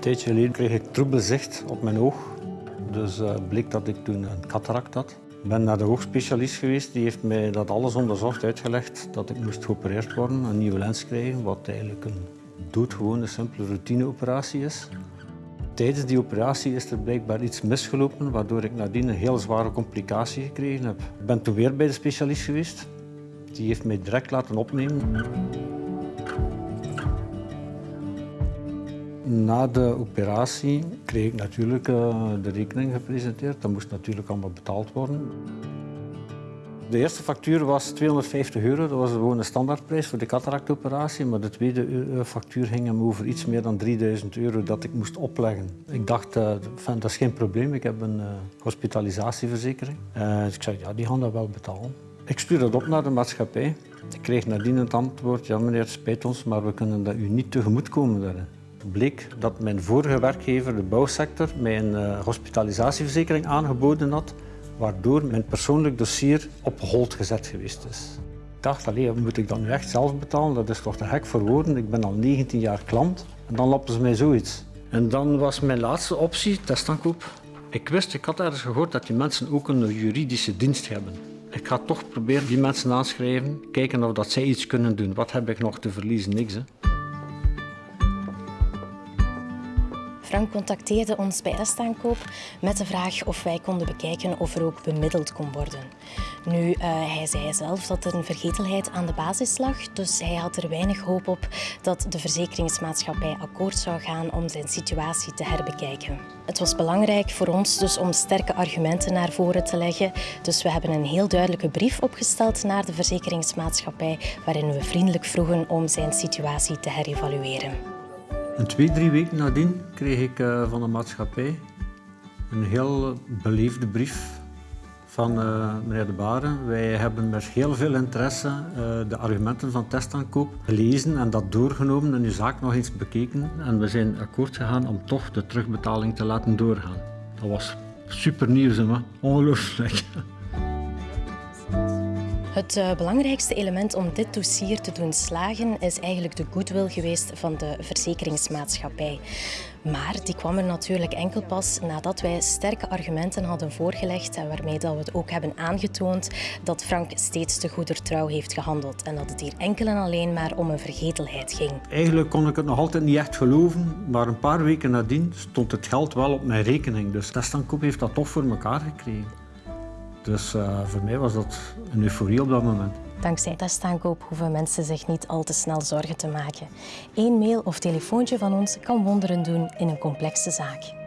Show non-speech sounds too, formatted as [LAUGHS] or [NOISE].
Een tijdje geleden kreeg ik troebel zicht op mijn oog. Dus uh, bleek dat ik toen een cataract had. Ik ben naar de hoogspecialist geweest. Die heeft mij dat alles onderzocht, uitgelegd dat ik moest geopereerd worden, een nieuwe lens krijgen, wat eigenlijk een doodgewone, simpele routineoperatie is. Tijdens die operatie is er blijkbaar iets misgelopen, waardoor ik nadien een heel zware complicatie gekregen heb. Ik ben toen weer bij de specialist geweest. Die heeft mij direct laten opnemen. Na de operatie kreeg ik natuurlijk uh, de rekening gepresenteerd. Dat moest natuurlijk allemaal betaald worden. De eerste factuur was 250 euro, dat was gewoon een standaardprijs voor de cataractoperatie. Maar de tweede eh, factuur ging hem over iets meer dan 3000 euro dat ik moest opleggen. Ik dacht, uh, dat is geen probleem, ik heb een uh, hospitalisatieverzekering. dus ik zei, ja, die gaan dat wel betalen. Ik stuurde dat op naar de maatschappij. Ik kreeg nadien het antwoord, ja meneer, spijt ons, maar we kunnen dat u niet tegemoetkomen daarin bleek dat mijn vorige werkgever, de bouwsector, mij een hospitalisatieverzekering aangeboden had, waardoor mijn persoonlijk dossier op hold gezet geweest is. Ik dacht, allee, moet ik dat nu echt zelf betalen? Dat is toch te gek voor woorden. Ik ben al 19 jaar klant en dan lappen ze mij zoiets. En dan was mijn laatste optie testaankoop. Ik wist, ik had ergens gehoord dat die mensen ook een juridische dienst hebben. Ik ga toch proberen die mensen aanschrijven, kijken of dat zij iets kunnen doen. Wat heb ik nog te verliezen? Niks. Hè? Frank contacteerde ons bij restaankoop met de vraag of wij konden bekijken of er ook bemiddeld kon worden. Nu, uh, hij zei zelf dat er een vergetelheid aan de basis lag, dus hij had er weinig hoop op dat de verzekeringsmaatschappij akkoord zou gaan om zijn situatie te herbekijken. Het was belangrijk voor ons dus om sterke argumenten naar voren te leggen, dus we hebben een heel duidelijke brief opgesteld naar de verzekeringsmaatschappij waarin we vriendelijk vroegen om zijn situatie te herevalueren. En twee, drie weken nadien kreeg ik uh, van de maatschappij een heel beleefde brief van uh, meneer De Baren. Wij hebben met heel veel interesse uh, de argumenten van testaankoop gelezen en dat doorgenomen en uw zaak nog eens bekeken. En we zijn akkoord gegaan om toch de terugbetaling te laten doorgaan. Dat was super nieuws, hè? ongelooflijk. [LAUGHS] Het uh, belangrijkste element om dit dossier te doen slagen is eigenlijk de goodwill geweest van de verzekeringsmaatschappij. Maar die kwam er natuurlijk enkel pas nadat wij sterke argumenten hadden voorgelegd en waarmee dat we het ook hebben aangetoond dat Frank steeds te goeder trouw heeft gehandeld en dat het hier enkel en alleen maar om een vergetelheid ging. Eigenlijk kon ik het nog altijd niet echt geloven, maar een paar weken nadien stond het geld wel op mijn rekening. Dus Testankoop heeft dat toch voor elkaar gekregen. Dus uh, voor mij was dat een euforie op dat moment. Dankzij testaankoop hoeven mensen zich niet al te snel zorgen te maken. Eén mail of telefoontje van ons kan wonderen doen in een complexe zaak.